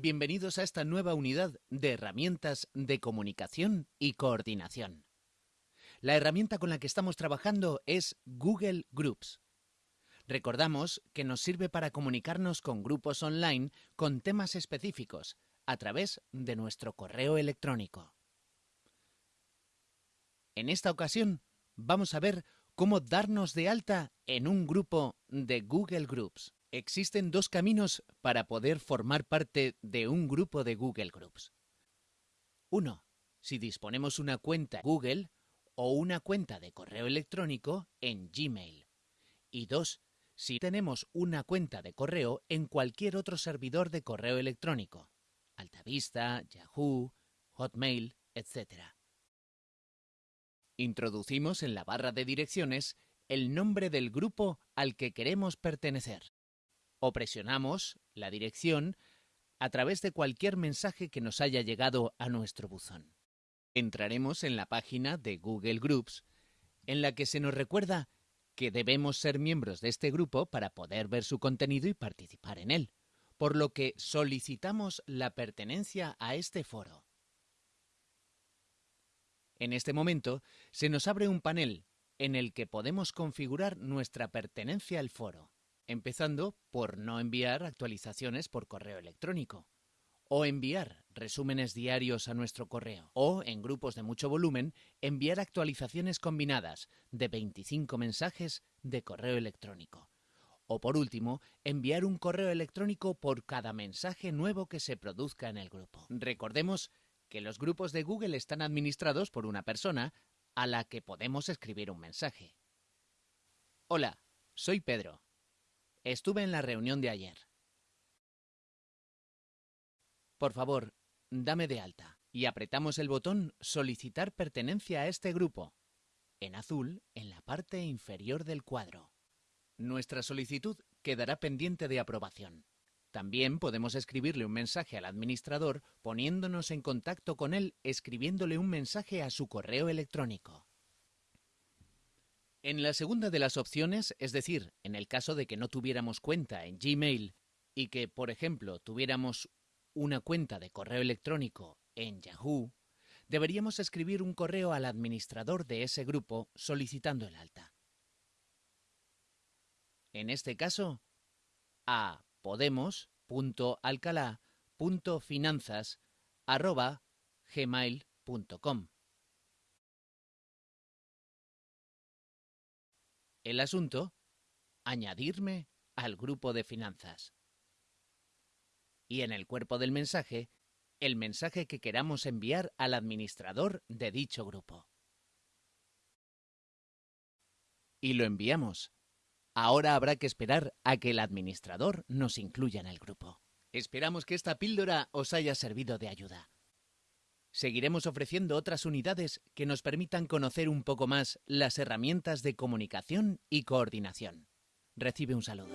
Bienvenidos a esta nueva unidad de herramientas de comunicación y coordinación. La herramienta con la que estamos trabajando es Google Groups. Recordamos que nos sirve para comunicarnos con grupos online con temas específicos a través de nuestro correo electrónico. En esta ocasión vamos a ver cómo darnos de alta en un grupo de Google Groups. Existen dos caminos para poder formar parte de un grupo de Google Groups. Uno, si disponemos una cuenta Google o una cuenta de correo electrónico en Gmail. Y dos, si tenemos una cuenta de correo en cualquier otro servidor de correo electrónico, Altavista, Yahoo, Hotmail, etc. Introducimos en la barra de direcciones el nombre del grupo al que queremos pertenecer. O presionamos la dirección a través de cualquier mensaje que nos haya llegado a nuestro buzón. Entraremos en la página de Google Groups, en la que se nos recuerda que debemos ser miembros de este grupo para poder ver su contenido y participar en él, por lo que solicitamos la pertenencia a este foro. En este momento se nos abre un panel en el que podemos configurar nuestra pertenencia al foro, empezando por no enviar actualizaciones por correo electrónico, o enviar resúmenes diarios a nuestro correo, o en grupos de mucho volumen, enviar actualizaciones combinadas de 25 mensajes de correo electrónico. O por último, enviar un correo electrónico por cada mensaje nuevo que se produzca en el grupo. Recordemos que los grupos de Google están administrados por una persona a la que podemos escribir un mensaje. Hola, soy Pedro. Estuve en la reunión de ayer. Por favor, dame de alta. Y apretamos el botón Solicitar pertenencia a este grupo, en azul en la parte inferior del cuadro. Nuestra solicitud quedará pendiente de aprobación. También podemos escribirle un mensaje al administrador poniéndonos en contacto con él escribiéndole un mensaje a su correo electrónico. En la segunda de las opciones, es decir, en el caso de que no tuviéramos cuenta en Gmail y que, por ejemplo, tuviéramos una cuenta de correo electrónico en Yahoo, deberíamos escribir un correo al administrador de ese grupo solicitando el alta. En este caso, a podemos.alcalá.finanzas.gmail.com El asunto, añadirme al grupo de finanzas. Y en el cuerpo del mensaje, el mensaje que queramos enviar al administrador de dicho grupo. Y lo enviamos. Ahora habrá que esperar a que el administrador nos incluya en el grupo. Esperamos que esta píldora os haya servido de ayuda. Seguiremos ofreciendo otras unidades que nos permitan conocer un poco más las herramientas de comunicación y coordinación. Recibe un saludo.